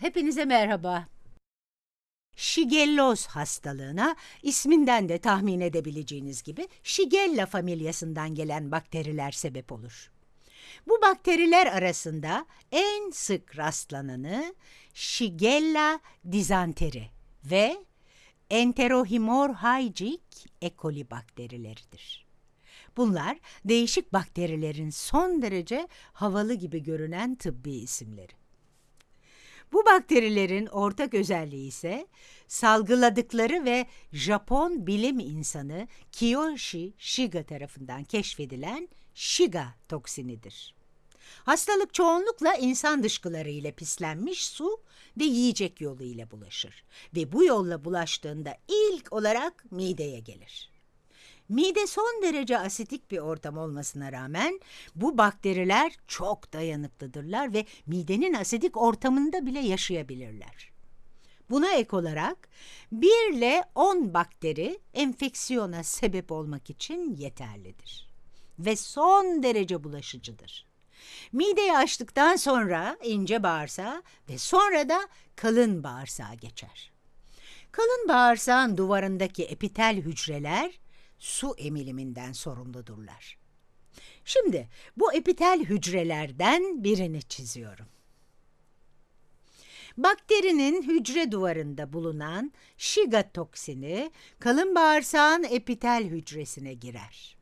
Hepinize merhaba. Shigelloz hastalığına isminden de tahmin edebileceğiniz gibi Shigella familyasından gelen bakteriler sebep olur. Bu bakteriler arasında en sık rastlananı Shigella dizanteri ve Enterohemorrhagic E. coli bakterileridir. Bunlar değişik bakterilerin son derece havalı gibi görünen tıbbi isimleri. Bakterilerin ortak özelliği ise salgıladıkları ve Japon bilim insanı Kiyoshi Shiga tarafından keşfedilen Shiga toksinidir. Hastalık çoğunlukla insan dışkıları ile pislenmiş su ve yiyecek yolu ile bulaşır ve bu yolla bulaştığında ilk olarak mideye gelir. Mide son derece asitik bir ortam olmasına rağmen bu bakteriler çok dayanıklıdırlar ve midenin asidik ortamında bile yaşayabilirler. Buna ek olarak 1 ile 10 bakteri enfeksiyona sebep olmak için yeterlidir ve son derece bulaşıcıdır. Mideyi açtıktan sonra ince bağırsağa ve sonra da kalın bağırsağa geçer. Kalın bağırsağın duvarındaki epitel hücreler su emiliminden sorumludurlar. Şimdi bu epitel hücrelerden birini çiziyorum. Bakterinin hücre duvarında bulunan Shiga toksini kalın bağırsağın epitel hücresine girer.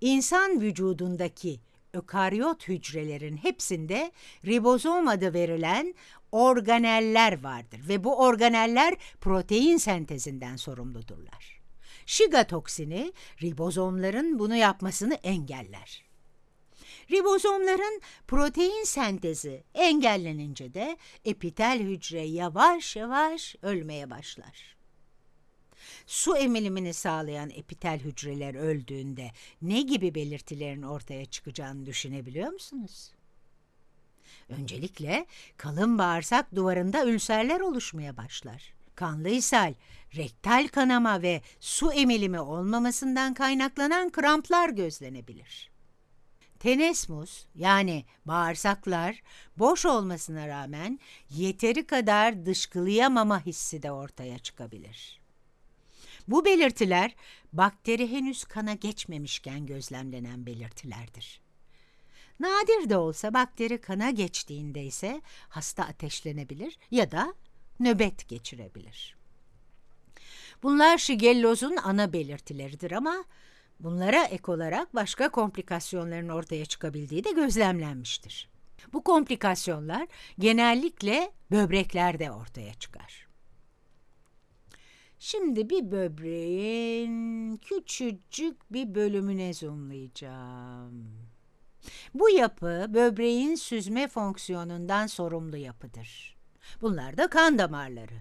İnsan vücudundaki ökaryot hücrelerin hepsinde ribozom adı verilen organeller vardır ve bu organeller protein sentezinden sorumludurlar. Shiga toksini ribozomların bunu yapmasını engeller. Ribozomların protein sentezi engellenince de epitel hücre yavaş yavaş ölmeye başlar. Su emilimini sağlayan epitel hücreler öldüğünde ne gibi belirtilerin ortaya çıkacağını düşünebiliyor musunuz? Öncelikle kalın bağırsak duvarında ülserler oluşmaya başlar. Kanlı ishal, rektal kanama ve su emilimi olmamasından kaynaklanan kramplar gözlenebilir. Tenesmus yani bağırsaklar boş olmasına rağmen yeteri kadar dışkılayamama hissi de ortaya çıkabilir. Bu belirtiler bakteri henüz kana geçmemişken gözlemlenen belirtilerdir. Nadir de olsa bakteri kana geçtiğinde ise hasta ateşlenebilir ya da nöbet geçirebilir. Bunlar şigellozun ana belirtileridir ama bunlara ek olarak başka komplikasyonların ortaya çıkabildiği de gözlemlenmiştir. Bu komplikasyonlar genellikle böbreklerde ortaya çıkar. Şimdi bir böbreğin küçücük bir bölümüne zoomlayacağım. Bu yapı böbreğin süzme fonksiyonundan sorumlu yapıdır. Bunlar da kan damarları.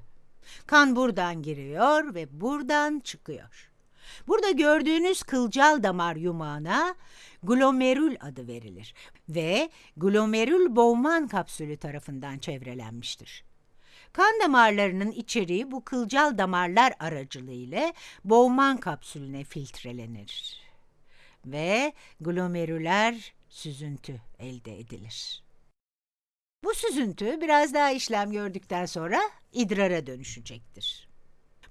Kan buradan giriyor ve buradan çıkıyor. Burada gördüğünüz kılcal damar yumağına glomerül adı verilir ve glomerül Bowman kapsülü tarafından çevrelenmiştir. Kan damarlarının içeriği bu kılcal damarlar aracılığıyla Bowman kapsülüne filtrelenir ve glomerüler süzüntü elde edilir. Bu süzüntü biraz daha işlem gördükten sonra idrara dönüşecektir.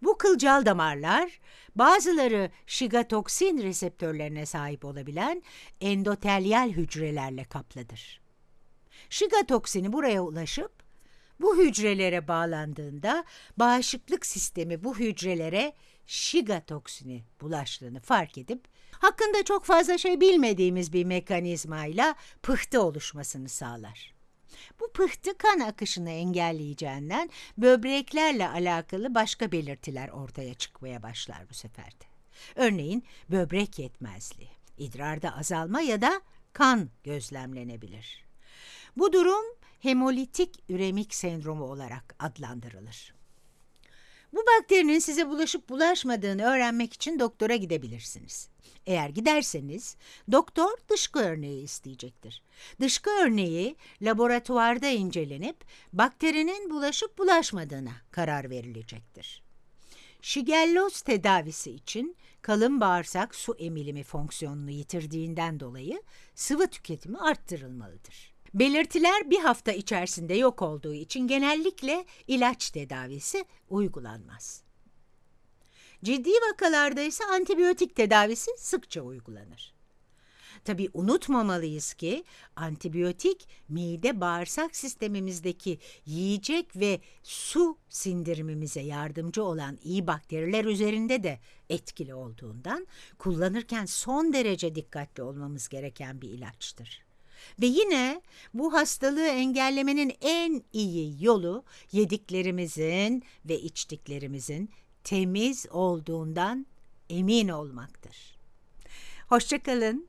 Bu kılcal damarlar bazıları şigatoksin reseptörlerine sahip olabilen endotelyal hücrelerle kaplıdır. Şigatoksini buraya ulaşıp bu hücrelere bağlandığında bağışıklık sistemi bu hücrelere şigatoksini bulaştığını fark edip hakkında çok fazla şey bilmediğimiz bir mekanizmayla pıhtı oluşmasını sağlar. Bu pıhtı kan akışını engelleyeceğinden böbreklerle alakalı başka belirtiler ortaya çıkmaya başlar bu seferde. Örneğin böbrek yetmezliği, idrarda azalma ya da kan gözlemlenebilir. Bu durum hemolitik üremik sendromu olarak adlandırılır. Bu bakterinin size bulaşıp bulaşmadığını öğrenmek için doktora gidebilirsiniz. Eğer giderseniz doktor dışkı örneği isteyecektir. Dışkı örneği laboratuvarda incelenip bakterinin bulaşıp bulaşmadığına karar verilecektir. Şigelloz tedavisi için kalın bağırsak su emilimi fonksiyonunu yitirdiğinden dolayı sıvı tüketimi arttırılmalıdır. Belirtiler bir hafta içerisinde yok olduğu için genellikle ilaç tedavisi uygulanmaz. Ciddi vakalarda ise antibiyotik tedavisi sıkça uygulanır. Tabii unutmamalıyız ki antibiyotik mide bağırsak sistemimizdeki yiyecek ve su sindirimimize yardımcı olan iyi bakteriler üzerinde de etkili olduğundan kullanırken son derece dikkatli olmamız gereken bir ilaçtır. Ve yine bu hastalığı engellemenin en iyi yolu yediklerimizin ve içtiklerimizin temiz olduğundan emin olmaktır. Hoşçakalın.